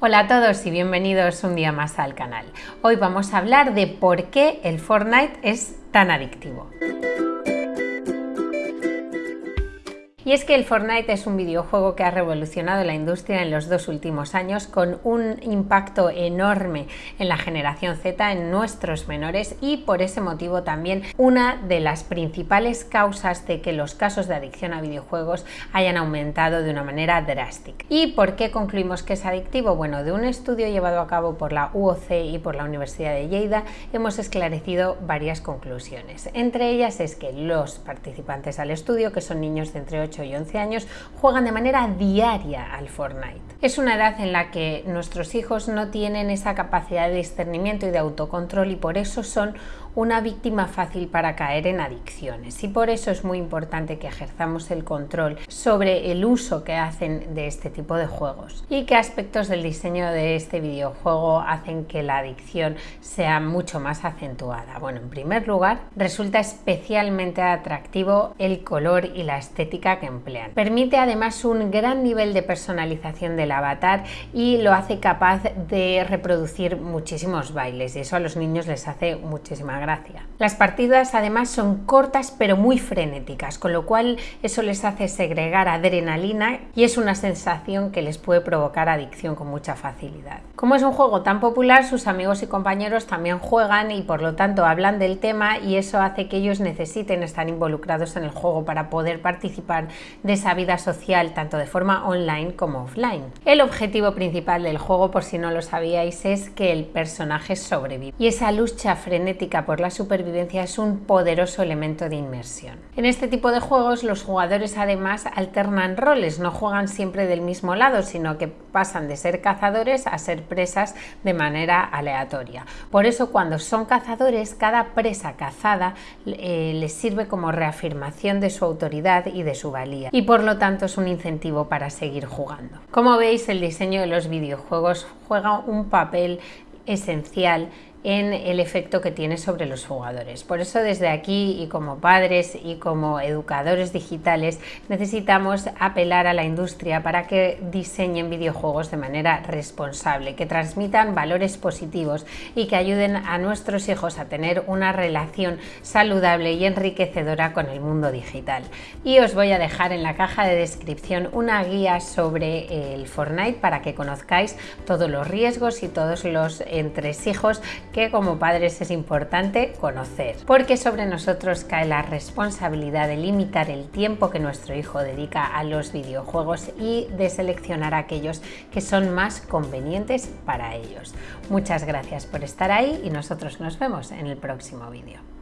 Hola a todos y bienvenidos un día más al canal. Hoy vamos a hablar de por qué el Fortnite es tan adictivo. Y es que el Fortnite es un videojuego que ha revolucionado la industria en los dos últimos años con un impacto enorme en la generación Z, en nuestros menores y por ese motivo también una de las principales causas de que los casos de adicción a videojuegos hayan aumentado de una manera drástica. ¿Y por qué concluimos que es adictivo? Bueno, de un estudio llevado a cabo por la UOC y por la Universidad de Lleida hemos esclarecido varias conclusiones. Entre ellas es que los participantes al estudio, que son niños de entre 8 y 11 años juegan de manera diaria al Fortnite. Es una edad en la que nuestros hijos no tienen esa capacidad de discernimiento y de autocontrol y por eso son una víctima fácil para caer en adicciones y por eso es muy importante que ejerzamos el control sobre el uso que hacen de este tipo de juegos y qué aspectos del diseño de este videojuego hacen que la adicción sea mucho más acentuada. Bueno, en primer lugar, resulta especialmente atractivo el color y la estética que emplean. Permite además un gran nivel de personalización del avatar y lo hace capaz de reproducir muchísimos bailes y eso a los niños les hace muchísima gracia las partidas además son cortas pero muy frenéticas, con lo cual eso les hace segregar adrenalina y es una sensación que les puede provocar adicción con mucha facilidad. Como es un juego tan popular, sus amigos y compañeros también juegan y por lo tanto hablan del tema y eso hace que ellos necesiten estar involucrados en el juego para poder participar de esa vida social tanto de forma online como offline. El objetivo principal del juego, por si no lo sabíais, es que el personaje sobreviva y esa lucha frenética por la supervivencia es un poderoso elemento de inmersión. En este tipo de juegos los jugadores además alternan roles, no juegan siempre del mismo lado, sino que pasan de ser cazadores a ser presas de manera aleatoria. Por eso cuando son cazadores, cada presa cazada eh, les sirve como reafirmación de su autoridad y de su y por lo tanto es un incentivo para seguir jugando. Como veis el diseño de los videojuegos juega un papel esencial en el efecto que tiene sobre los jugadores. Por eso desde aquí y como padres y como educadores digitales necesitamos apelar a la industria para que diseñen videojuegos de manera responsable, que transmitan valores positivos y que ayuden a nuestros hijos a tener una relación saludable y enriquecedora con el mundo digital. Y os voy a dejar en la caja de descripción una guía sobre el Fortnite para que conozcáis todos los riesgos y todos los entresijos que como padres es importante conocer, porque sobre nosotros cae la responsabilidad de limitar el tiempo que nuestro hijo dedica a los videojuegos y de seleccionar aquellos que son más convenientes para ellos. Muchas gracias por estar ahí y nosotros nos vemos en el próximo vídeo.